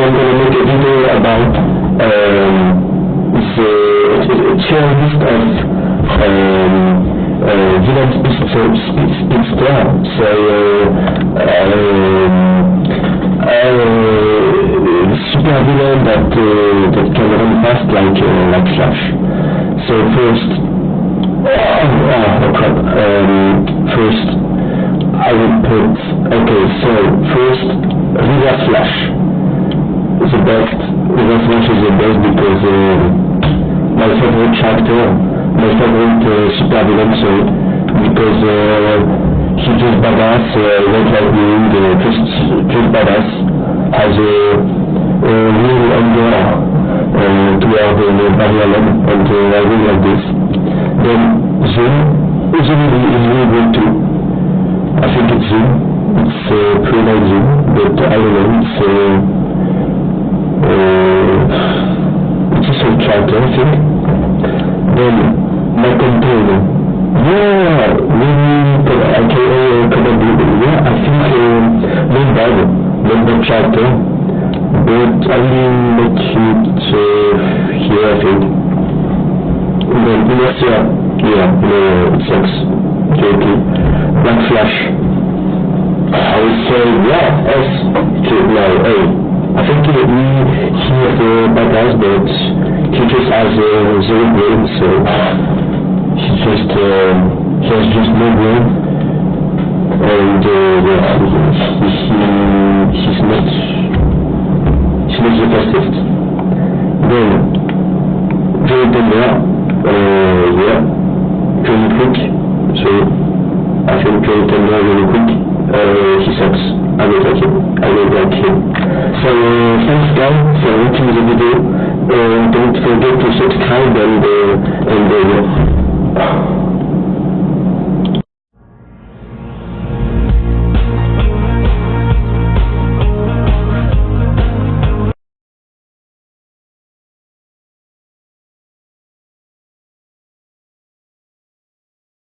I'm going to make a video about um, the changes of um, uh, village speaks plan. So uh, um, uh, super villain that uh, that can run fast like like Flash. So first, oh, oh, oh crap. Um, first, I will put okay. So first, reverse Flash the best. Reverse Flash is the best because uh, my favorite character, my favorite uh, sorry, because uh, he's just badass, uh, not like me, uh, just just badass, has a, a real anger uh, toward uh, Barry Allen, and uh, I really like this. Then Zoom, Zoom is really good too. I think it's Zoom. It's uh, pretty Zoom, but I don't know, it's uh, uh, it's a sort character, I think. Then my container. Yeah, really, aka probably, yeah, I think uh, not bad, not bad character, but I will make it uh, here, I think. Then Inertia, yeah, no, it sucks. Okay, Black Flash. I would say, yeah, S, okay, no, A. I think he, he, he is badass, but he just has a zero brain, so he just, uh, he has just no brain. And, uh, yeah, he, he, he's not, he's not the fastest. Then, Joey Tender, uh, yeah, Johnny Quick, so I think Joey Tender really quick. Uh, he sucks. I don't like him. I don't like him. So thanks guys for watching the video. Uh, don't forget to subscribe and uh, and uh.